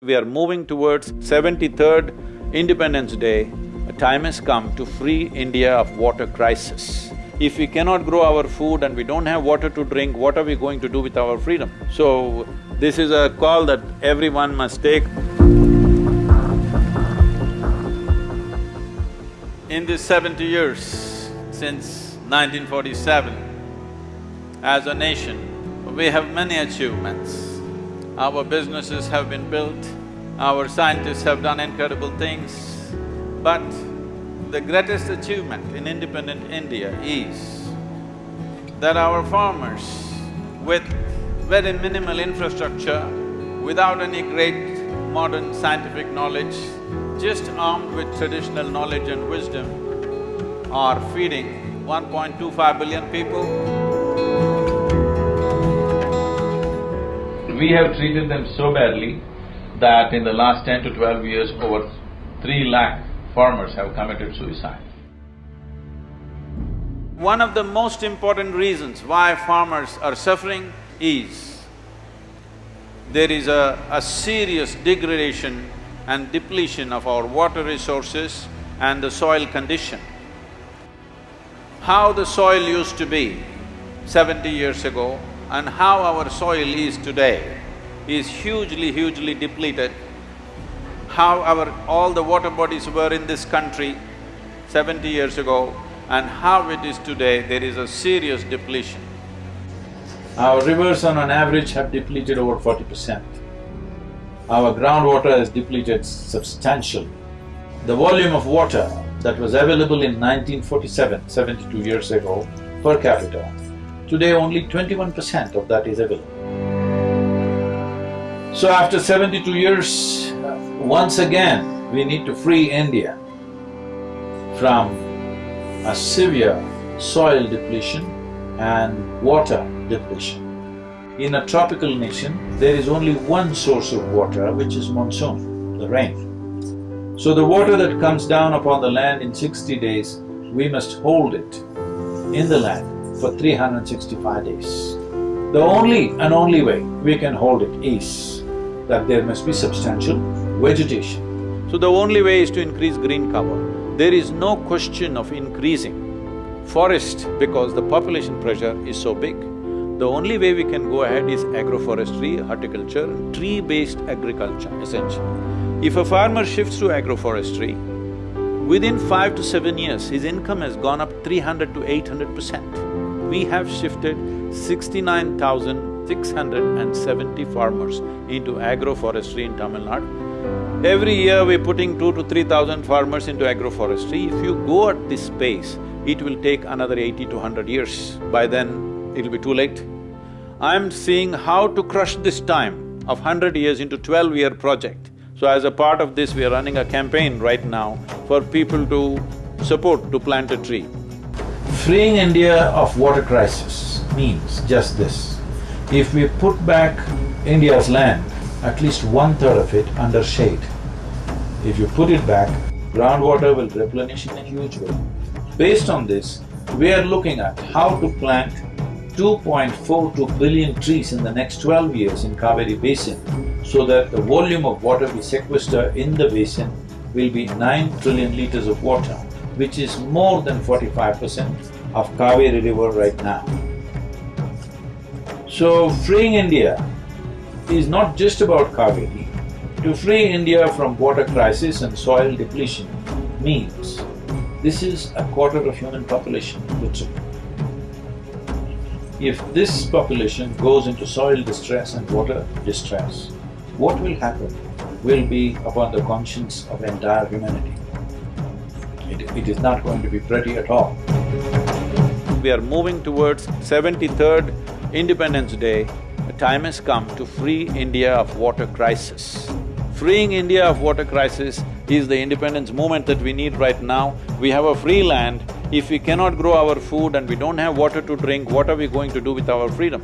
We are moving towards seventy-third Independence Day. A time has come to free India of water crisis. If we cannot grow our food and we don't have water to drink, what are we going to do with our freedom? So, this is a call that everyone must take. In these seventy years, since 1947, as a nation, we have many achievements. Our businesses have been built, our scientists have done incredible things, but the greatest achievement in independent India is that our farmers with very minimal infrastructure, without any great modern scientific knowledge, just armed with traditional knowledge and wisdom, are feeding 1.25 billion people. We have treated them so badly that in the last ten to twelve years, over three lakh farmers have committed suicide. One of the most important reasons why farmers are suffering is there is a, a serious degradation and depletion of our water resources and the soil condition. How the soil used to be seventy years ago and how our soil is today is hugely, hugely depleted. How our… all the water bodies were in this country seventy years ago and how it is today, there is a serious depletion. Our rivers on an average have depleted over forty percent. Our groundwater has depleted substantially. The volume of water that was available in 1947, 72 years ago, per capita, today only twenty-one percent of that is available. So after seventy-two years, once again, we need to free India from a severe soil depletion and water depletion. In a tropical nation, there is only one source of water, which is monsoon, the rain. So the water that comes down upon the land in sixty days, we must hold it in the land for 365 days. The only and only way we can hold it is that there must be substantial vegetation. So the only way is to increase green cover. There is no question of increasing forest because the population pressure is so big. The only way we can go ahead is agroforestry, horticulture, tree-based agriculture essentially. If a farmer shifts to agroforestry, within five to seven years, his income has gone up three hundred to eight hundred percent. We have shifted sixty-nine thousand 670 farmers into agroforestry in Tamil Nadu. Every year we're putting two to three thousand farmers into agroforestry. If you go at this pace, it will take another eighty to hundred years. By then, it'll be too late. I'm seeing how to crush this time of hundred years into twelve-year project. So as a part of this, we are running a campaign right now for people to support to plant a tree. Freeing India of water crisis means just this. If we put back India's land, at least one-third of it under shade, if you put it back, groundwater will replenish in a huge way. Based on this, we are looking at how to plant 2.42 billion trees in the next twelve years in Kaveri Basin so that the volume of water we sequester in the basin will be nine trillion liters of water, which is more than forty-five percent of Kaveri river right now. So, freeing India is not just about Kaveri. To free India from water crisis and soil depletion means this is a quarter of human population, literally. If this population goes into soil distress and water distress, what will happen will be upon the conscience of entire humanity. It, it is not going to be pretty at all. We are moving towards seventy-third Independence Day, a time has come to free India of water crisis. Freeing India of water crisis is the independence movement that we need right now. We have a free land. If we cannot grow our food and we don't have water to drink, what are we going to do with our freedom?